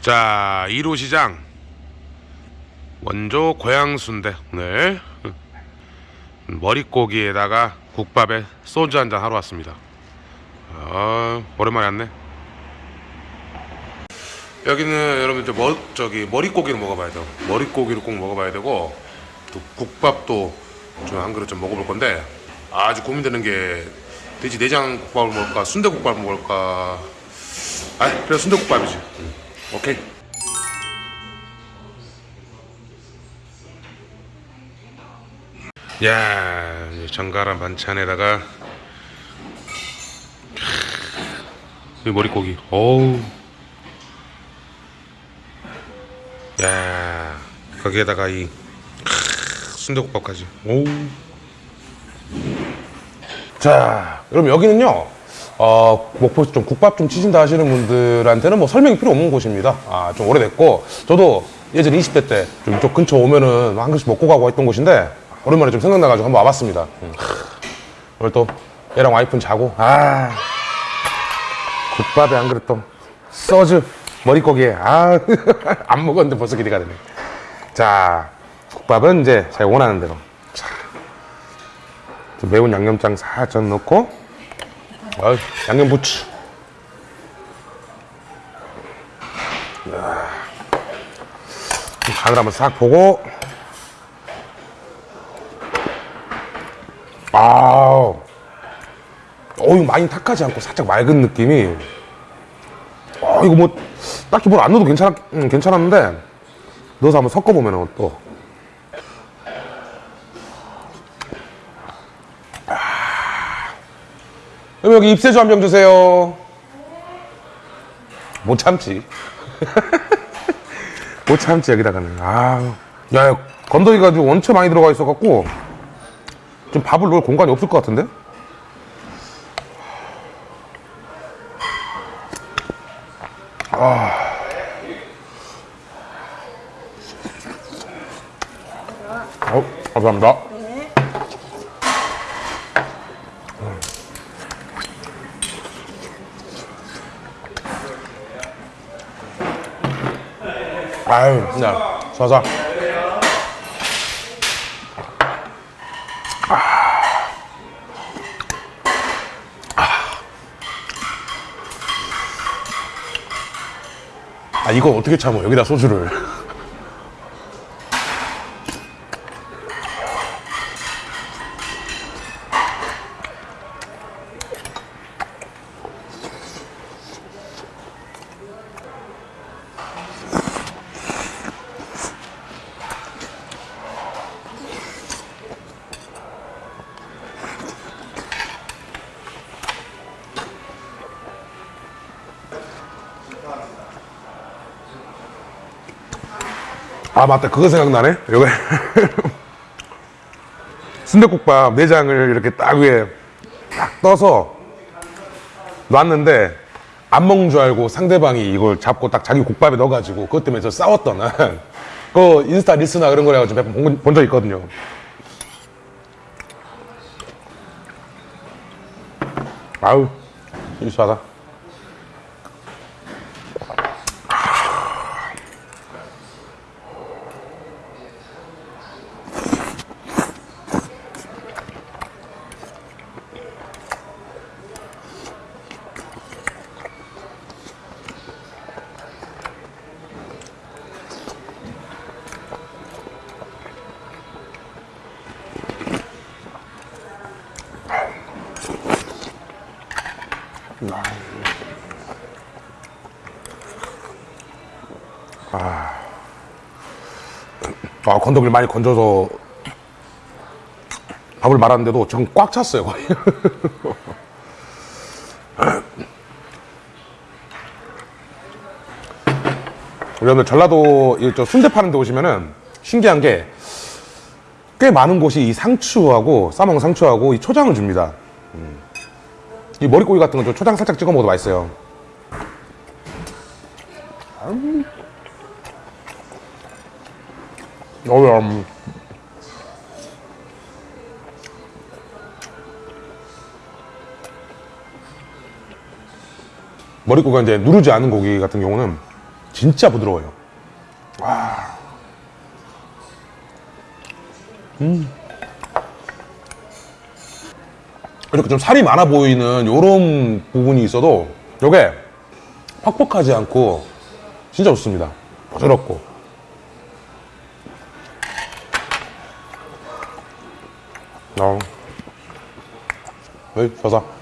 자 1호 시장. 원조 고향 순대 오늘. 머릿고기에다가 국밥에 소주 한잔 하러 왔습니다. 아 오랜만에 왔네. 여기는 여러분들 머, 저기 머릿고기를 먹어봐야 돼요 머릿고기를 꼭 먹어봐야 되고 또 국밥도 좀 한 그릇 좀 먹어볼 건데 아주 고민되는 게 돼지 내장 국밥을 먹을까 순대국밥을 먹을까. 아 그래 순대국밥이지. 응. 오케이. 야 정갈한 반찬에다가 이 머릿고기. 어우. 야 거기에다가 이 순대국밥까지. 오우. 자 여러분 여기는요 어, 목포 좀 국밥 좀 치신다 하시는 분들한테는 뭐 설명이 필요 없는 곳입니다. 아 좀 오래됐고 저도 예전 20대 때 좀 이쪽 근처 오면은 한 그릇씩 먹고 가고 했던 곳인데 오랜만에 좀 생각나가지고 한번 와봤습니다. 음. 오늘 또 얘랑 와이프는 자고. 아 국밥에 한 그릇 또 소주 머릿고기에. 아안 먹었는데 벌써 기대가 되네. 자 국밥은 이제 제가 원하는 대로. 매운 양념장 살짝 넣고 어이, 양념 부추 야. 간을 한번 싹 보고. 아우. 어 이거 많이 탁하지 않고 살짝 맑은 느낌이. 어 이거 뭐 딱히 뭘 안 넣어도 괜찮았, 음, 괜찮았는데 넣어서 한번 섞어보면 또 그럼 여기 입세주 한 병 주세요. 못 참지. 못 참지 여기다가는. 아 야 건더기 가지고 원체 많이 들어가 있어갖고. 좀 밥을 넣을 공간이 없을 것 같은데? 아. 어, 감사합니다. 아유, 야, 쏴자. 아, 이거 어떻게 참어? 여기다 소주를. 아 맞다. 그거 생각나네? 여기 순대국밥 내장을 이렇게 딱 위에 딱 떠서 놨는데 안 먹는 줄 알고 상대방이 이걸 잡고 딱 자기 국밥에 넣어가지고 그것 때문에 저 싸웠던. 그 인스타 릴스나 그런 거래 가지고 본적 있거든요. 아우 유수하다 아, 건더기를 많이 건져서 밥을 말았는데도 전꽉 찼어요, 거의. 여러분들 전라도 이저 순대 파는 데 오시면은 신기한 게 꽤 많은 곳이 이 상추하고 싸먹은 상추하고 이 초장을 줍니다. 음. 이 머릿고기 같은 건좀 초장 살짝 찍어 먹어도 맛있어요. 음. 어우, 음. 머릿고기가 이제 누르지 않은 고기 같은 경우는 진짜 부드러워요. 이렇게 좀 살이 많아 보이는 요런 부분이 있어도 요게 퍽퍽하지 않고 진짜 좋습니다. 부드럽고. 어. 왜, 서사.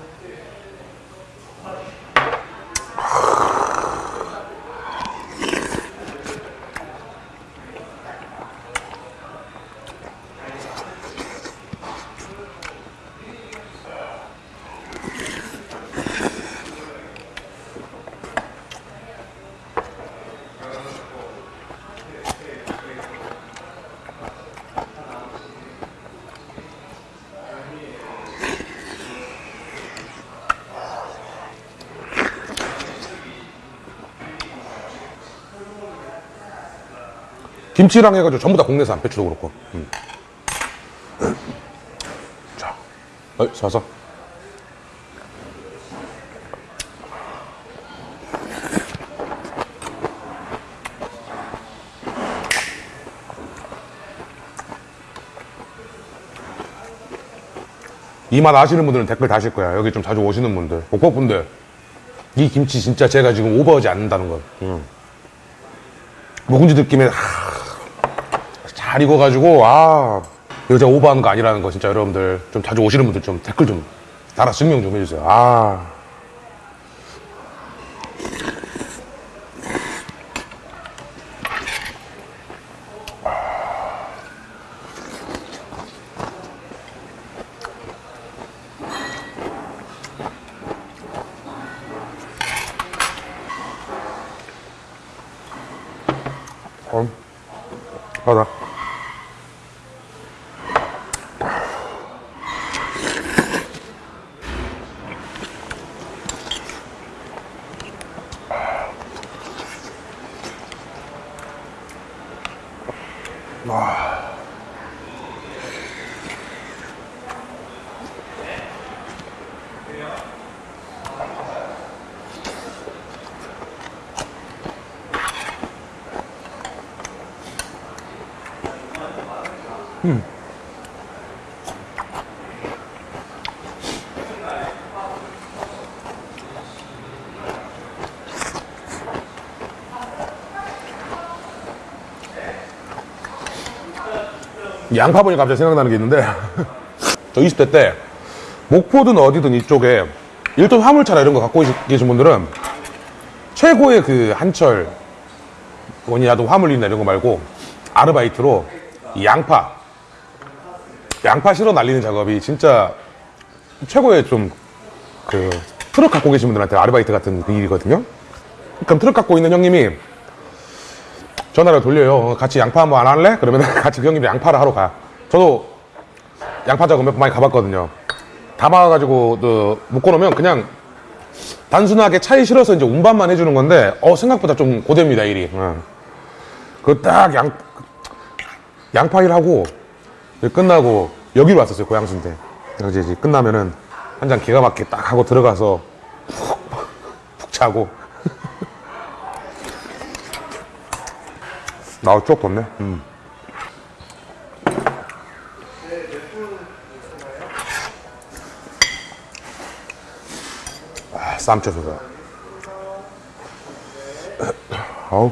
김치랑 해가지고 전부 다 국내산 배추도 그렇고. 음. 자, 어이, 서서. 이 맛 아시는 분들은 댓글 다실 거야. 여기 좀 자주 오시는 분들, 복복분들. 이 김치 진짜 제가 지금 오버하지 않는다는 거. 음. 묵은지 느낌에 하, 잘 익어가지고 아 제가 오버하는 거 아니라는 거 진짜 여러분들 좀 자주 오시는 분들 좀 댓글 좀 달아 증명 좀 해주세요. 아 어, 하 다. 양파 보니 갑자기 생각나는 게 있는데 저 20대 때 목포든 어디든 이쪽에 일톤 화물차나 이런 거 갖고 계신 분들은 최고의 그 한철 원이라도 화물이나 이런 거 말고 아르바이트로 이 양파 양파 실어 날리는 작업이 진짜 최고의 좀 그 트럭 갖고 계신 분들한테 아르바이트 같은 그 일이거든요. 그럼 트럭 갖고 있는 형님이 전화를 돌려요. 같이 양파 한번 안 할래? 그러면 같이 그 형님이 양파를 하러 가. 저도 양파 작업 몇 번 많이 가봤거든요. 담아가지고 그 묶어놓으면 그냥 단순하게 차에 실어서 이제 운반만 해주는 건데 어 생각보다 좀 고됩니다 일이. 그딱 양 양파 일하고 끝나고 여기로 왔었어요 고향순대. 그래서 이제 끝나면은 한 잔 기가 막히게 딱 하고 들어가서 푹, 푹 자고 나우 쪽 뒀네. 음. 아, 쌈 쳐서다. 아우.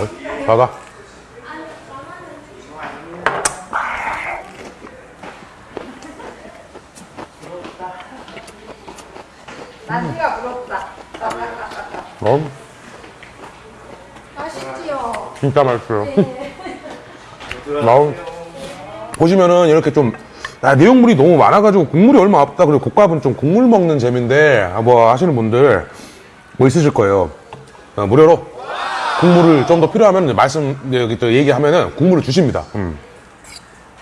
어이, 봐봐. 난리가 부럽다. 어, 맛있지요? 진짜 맛있어요. 나우. 보시면은 이렇게 좀 아, 내용물이 너무 많아가지고 국물이 얼마 없다. 그리고 국밥은 좀 국물 먹는 재미인데 아, 뭐 하시는 분들 뭐 있으실 거예요. 어, 무료로 국물을 좀 더 필요하면 말씀 네, 여기 또 얘기하면은 국물을 주십니다. 음.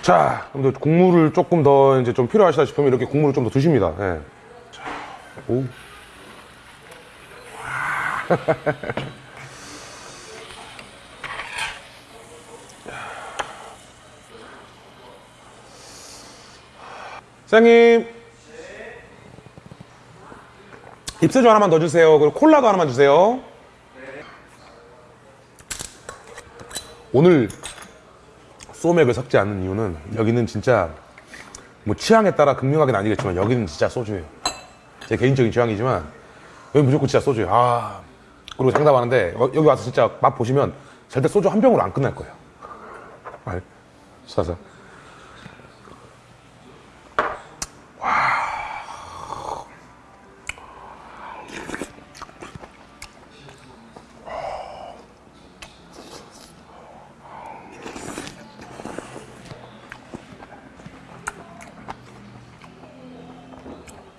자, 그럼 또 국물을 조금 더 이제 좀 필요하시다 싶으면 이렇게 국물을 좀더 두십니다. 예. 자, 오. 사장님. 입새주 하나만 더 주세요. 그리고 콜라도 하나만 주세요. 오늘 소맥을 섞지 않는 이유는 여기는 진짜 뭐 취향에 따라 극명하게 나뉘겠지만 여기는 진짜 소주예요. 제 개인적인 취향이지만 여기 무조건 진짜 소주예요. 아 그리고 장담하는데 어, 여기 와서 진짜 맛 보시면 절대 소주 한 병으로 안 끝날 거예요. 아, 사서.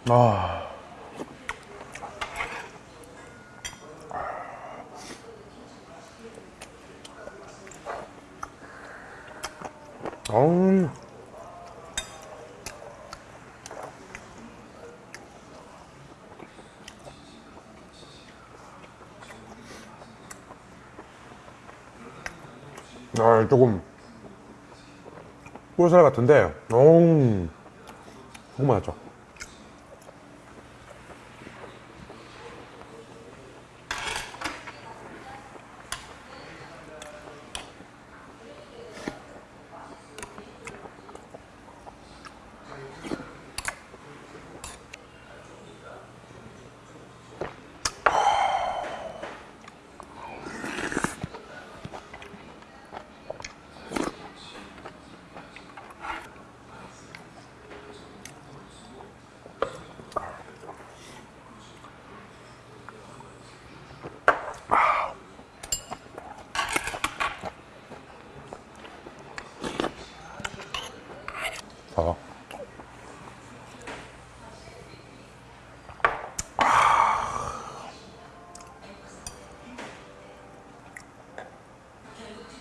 아. 음. 아, 조금 꿀살 같은데, 음, 너무 맛있죠.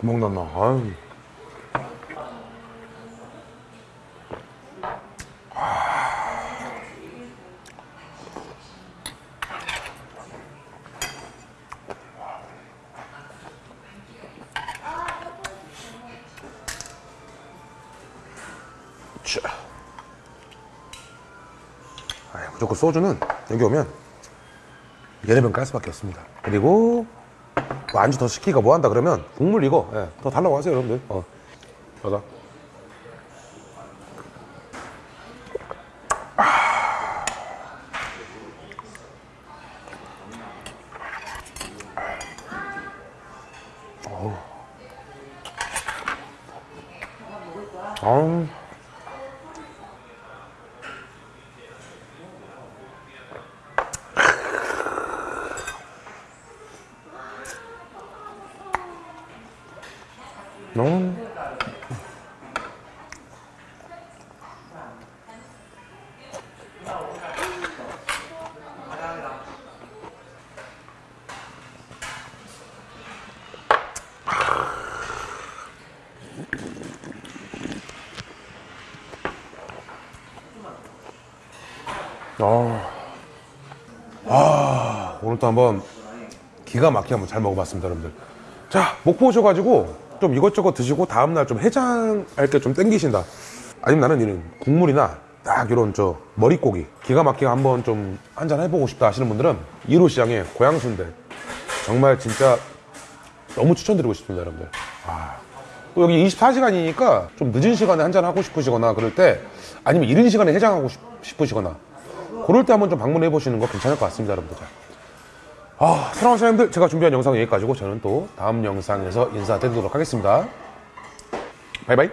구멍 났나? 아유. 자. 아이, 무조건 소주는 여기 오면 여러 병깔 수밖에 없습니다. 그리고 뭐 안주 더 시키가 뭐 한다 그러면 국물 이거. 예, 더 달라고 하세요 여러분들. 어. 여자 아우 오늘 또 한번 기가 막히게 한번 잘 먹어봤습니다, 여러분들. 자, 목포 오셔가지고 좀 이것저것 드시고 다음날 좀 해장할 게좀 땡기신다. 아니면 나는 이런 국물이나 딱 이런 저 머릿고기 기가 막히게 한번 좀 한잔 해보고 싶다 하시는 분들은 1호 시장의 고향순대 정말 진짜 너무 추천드리고 싶습니다, 여러분들. 아, 또 여기 24시간이니까 좀 늦은 시간에 한잔 하고 싶으시거나 그럴 때 아니면 이른 시간에 해장하고 싶, 싶으시거나 그럴 때 한번 좀 방문해 보시는 거 괜찮을 것 같습니다, 여러분들. 아, 사랑하는 사장님들, 제가 준비한 영상은 여기까지고 저는 또 다음 영상에서 인사드리도록 하겠습니다. 바이바이.